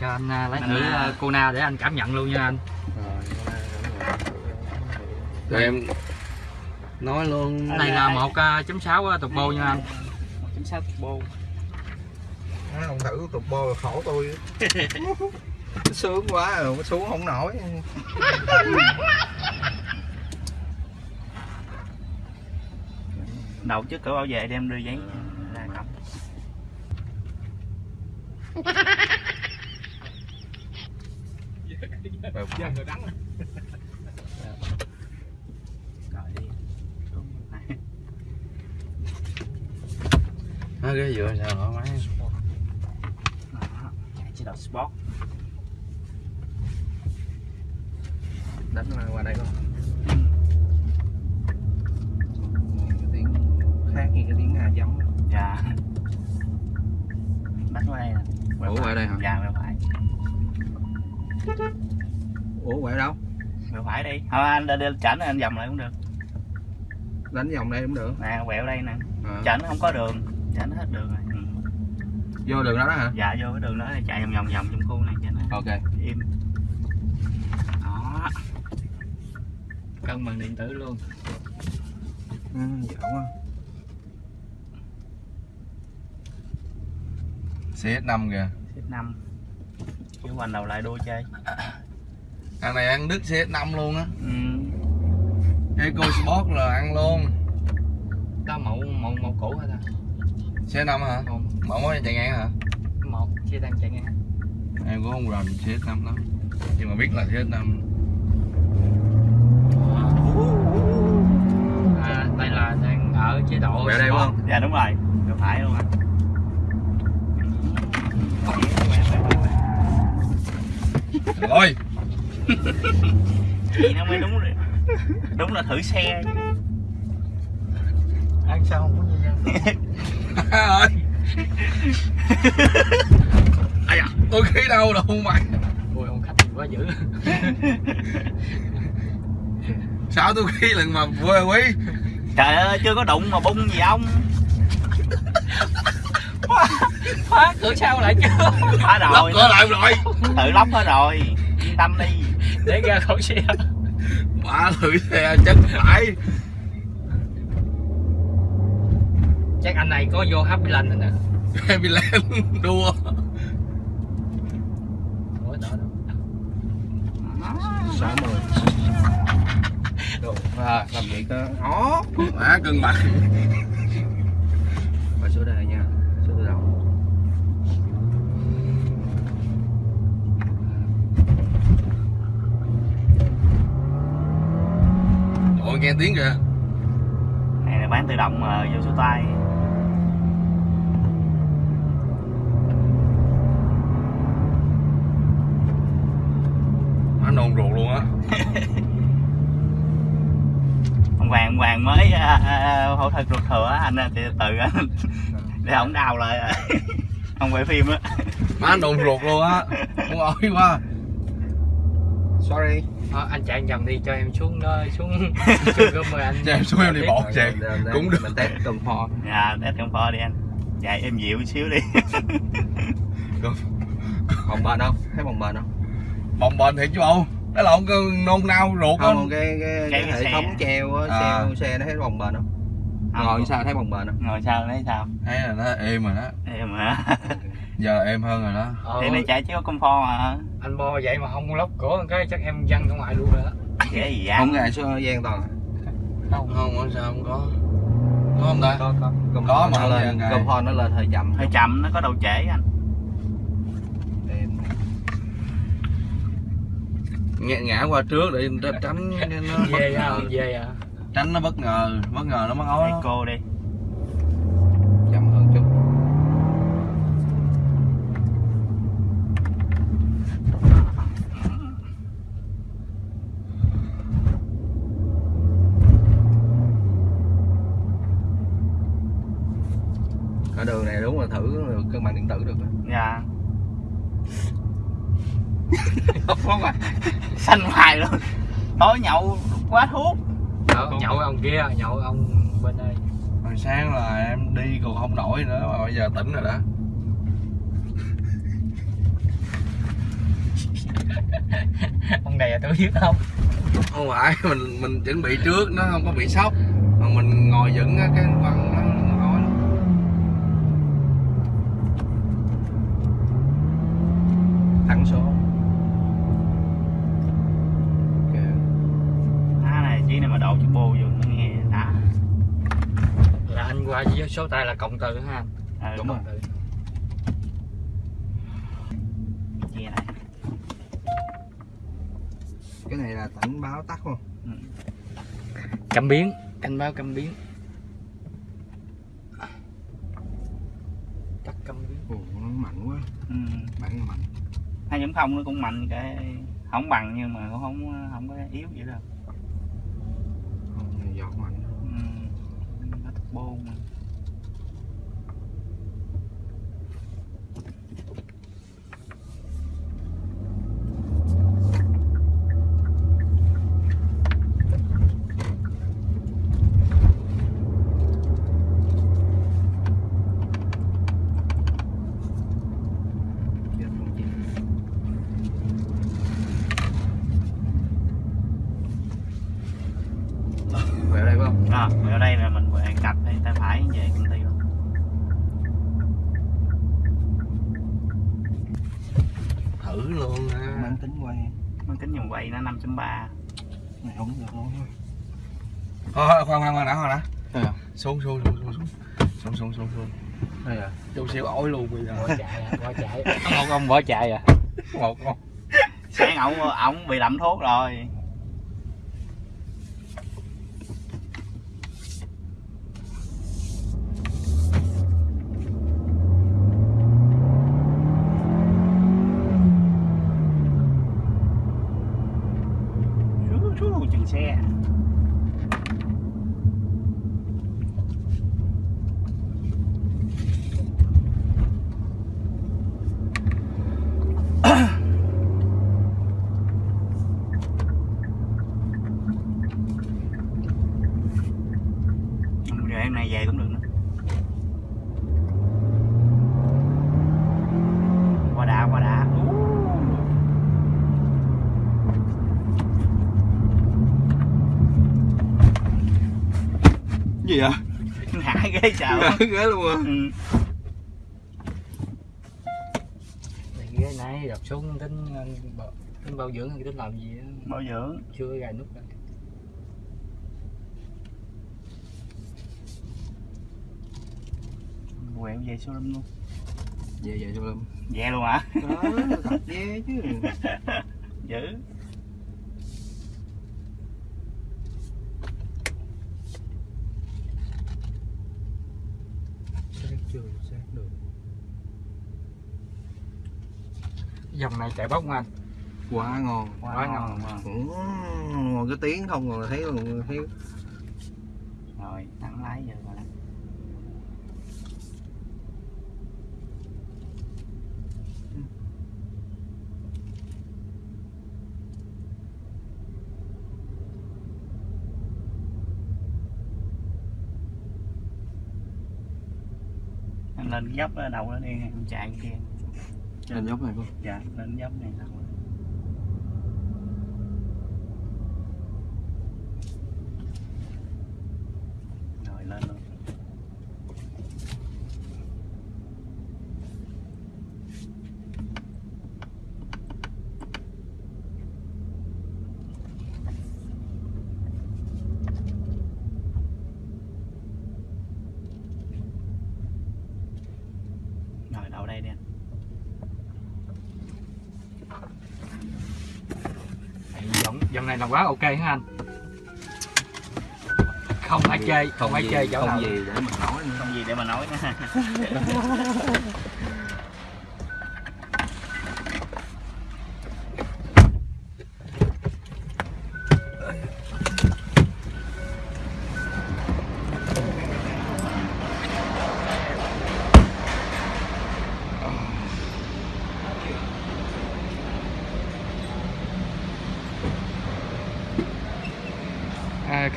cho anh à, lấy thử à, à, cô na để anh cảm nhận luôn nha anh. Rồi em nói luôn. Cái này là một à, chấm sáu turbo nha anh. Chính xác bô. Nói không thử tục bô là khổ tôi. Sướng quá rồi xuống không nổi. Đầu trước cửa bảo vệ đem đưa giấy ra cổng rồi. Đi. Đúng rồi. nó ghế dựa sao hả máy Đó, chạy chế độ sport. Đánh qua đây không cái tiếng khác như cái tiếng à giống. Dạ. Đánh qua đây nè. Ủa, qua đây hả? dạ quẹo phải ủa quẹo đâu? Quẹo phải đi. Thôi anh đi, đi chảnh anh vòng lại cũng được. Đánh vòng đây cũng được. Nè quẹo đây nè. À. chảnh không có đường. Chảnh hết đường rồi. Ừ. vô đường đó đó hả? Dạ vô cái đường đó thì chạy vòng vòng vòng trong khu này cho nó ok. Im. Đó. Cân bằng điện tử luôn. Ừ, dở quá. CS5 kìa. Xếp năm chứ quanh đầu lại đua chơi. Ăn này ăn đứt CS5 luôn á. Ừ. Eco Sport là ăn luôn. Đó mẫu mẫu mẫu cũ hả ta CS5 hả? Một mẫu mới chạy ngang hả? Một xe đang chạy ngang. Em cũng không rành CS5 lắm. Nhưng mà biết là CS5 à, đây là đang ở chế độ quẹo đây không? Dạ đúng rồi. Quẹo phải luôn anh rồi. Gì nó mới đúng rồi. Đúng là thử xe. Ăn sao không có gì nha ơi ai à tôi khí đâu đâu mày ui ông khách quá dữ. Sao tôi khí lần mà quê quý? Trời ơi chưa có đụng mà bung gì ông khóa cửa sau lại chưa? Lắp rồi. Cửa lại rồi. Tự lóc hết rồi. Yên tâm đi. Để ra khỏi xe. Bà thử xe chết phải. Chắc anh này có vô Happy Land rồi nè. Happy Land đua. Sáu mươi à, làm gì cơ ó má cân bằng và số đề nha số tự động Ôi nghe tiếng kìa. Này là bán tự động mà vô số tay. Má nôn ruột luôn á. Ông hoàng ông hoàng mới à, phẫu thuật ruột thừa á, anh từ từ anh để ổng đào lại. À. ông quay phim á. Má nôn ruột luôn á. Muốn ối quá Sorry. Ờ, anh chạy vòng đi cho em xuống đó xuống xuống rồi anh Cho em xuống em đi bộ chạy Cũng được. mình test cầm pho dạ test trong pho đi anh. Chạy em dịu xíu đi. Bồng bền không? Thấy bồng bền không? Bồng bền thiệt chứ bộ Đó là ông cứ nôn nao ruột á. không cái cái, Cái cái hệ xe. thống treo á À. xe xe nó thấy bồng bền không? Không, ngồi sao thấy bồng bền không? Ngồi sao thấy sao? Thấy là nó êm rồi đó. Em hả Giờ êm hơn rồi đó. Ờ, thì này chạy chỉ có comfort à? Anh bo vậy mà không lóc cửa cái chắc em văng ra ngoài luôn rồi đó. Dễ gì vậy? Không ngại số gian toàn. Không Không, không sao không có. Có không ta? có có. Cầm Có mà nó lên cầm pho nó lên hơi chậm. Hơi chậm nó có đầu trễ anh. Em- Ngã, ngã qua trước để tránh nó bất về à ngờ về à. Tránh nó bất ngờ Bất ngờ nó mắc ói cô đi chậm hơn chút ở đường này đúng là thử được cân bằng điện tử được á. dạ. Không phải. Xanh hoài luôn. Tối nhậu quá thuốc. Nhậu, nhậu ông kia nhậu ông bên đây. Hồi sáng là em đi còn không nổi nữa mà bây giờ tỉnh rồi đó. Đè tôi biết không? Không phải mình mình chuẩn bị trước nó không có bị sốc. Mà mình ngồi á, cái quăng nó nó nói thắng số Ok. Á này chiếc này mà độ chút bô vô nó nghe đã là anh qua với số tay là cộng từ ha. Anh ừ, Đúng rồi. Này. Cái này là cảnh báo tắt không? Ừ. cảm biến. Cảnh báo cảm biến. Tắt cảm biến. Ồ, nó mạnh quá. Ừ. bản nó mạnh. Hai chấm không nó cũng mạnh cái không bằng nhưng mà cũng không không có yếu vậy đâu. Không giọt mạnh. Ừ. nó thích bô mà Chết không chịu. về đây phải không à, ở đây là mình về cặp đây tay phải về công ty luôn. Thử luôn á. Mang tính quay nó tính vòng quay nó 5.3 này không được luôn. Thôi, thôi, khoan khoan khoan đã khoan đã. À? xuống xuống xuống xuống xuống. Xuống xuống xuống xuống. Đây à? Chút xíu ổi luôn bây giờ. Bỏ chạy à, bỏ chạy. Ông ông ông bỏ chạy à? Một con. Sáng ổng ổng bị lậm thuốc rồi Rú, chừng xe. Rồi em này về cũng được nữa qua đã qua đã gì vậy? Ngã ghế chào. Ghế luôn à? Ừ. cái này đập xuống tính ờ, tính bảo dưỡng hay tính làm gì á? Bảo dưỡng. Chưa có gài nút đâu quẹo về showroom luôn. Về về cho lâm về luôn hả? Đó thật ghê chứ. Dữ sát chưa sát được dòng này chạy bốc không anh? Quá ngon. Quá ngon. ngon. Ừ, ngồi cái tiếng không rồi thấy luôn thấy rồi thẳng lái giờ rồi lên dốc đầu đó đi em chạy kia lên dốc này không? Dạ lên dốc này đầu đó. rồi lên luôn. Rồi đậu đây đi anh dòng này là quá ok hả anh? Không phải chơi không phải chơi chỗ không nào. gì để mình nói không gì để mà nói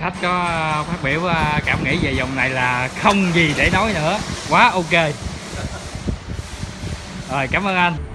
khách có ờ, phát biểu ờ, cảm nghĩ về dòng này là không gì để nói nữa. Quá ok. Rồi, cảm ơn anh.